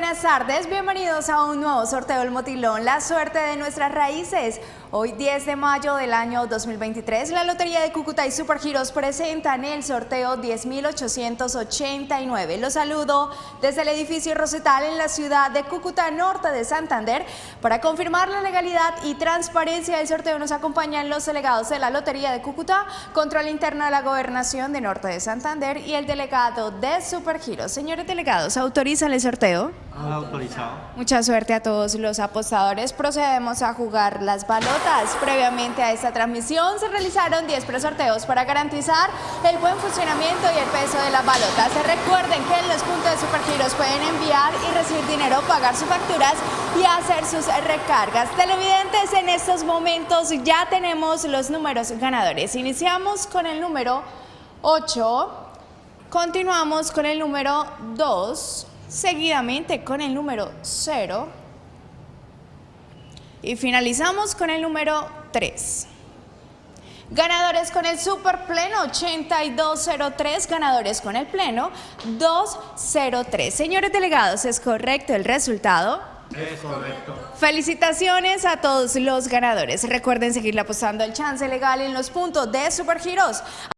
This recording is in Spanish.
buenas tardes, bienvenidos a un nuevo sorteo del Motilón, la suerte de nuestras raíces. Hoy 10 de mayo del año 2023, la Lotería de Cúcuta y Supergiros presentan el sorteo 10.889. Los saludo desde el edificio Rosetal en la ciudad de Cúcuta, norte de Santander. Para confirmar la legalidad y transparencia del sorteo nos acompañan los delegados de la Lotería de Cúcuta, Control Interno de la Gobernación de Norte de Santander y el delegado de Supergiros. Señores delegados, ¿autorizan el sorteo? Autorizado. Mucha suerte a todos los apostadores. Procedemos a jugar las balotas. Previamente a esta transmisión se realizaron 10 presorteos para garantizar el buen funcionamiento y el peso de las balotas. Recuerden que en los puntos de Supergiros pueden enviar y recibir dinero, pagar sus facturas y hacer sus recargas. Televidentes, en estos momentos ya tenemos los números ganadores. Iniciamos con el número 8, continuamos con el número 2, seguidamente con el número 0 y finalizamos con el número 3. Ganadores con el super pleno 8203, ganadores con el pleno 203. Señores delegados, ¿es correcto el resultado? Es correcto. Felicitaciones a todos los ganadores. Recuerden seguirle apostando al chance legal en los puntos de Supergiros.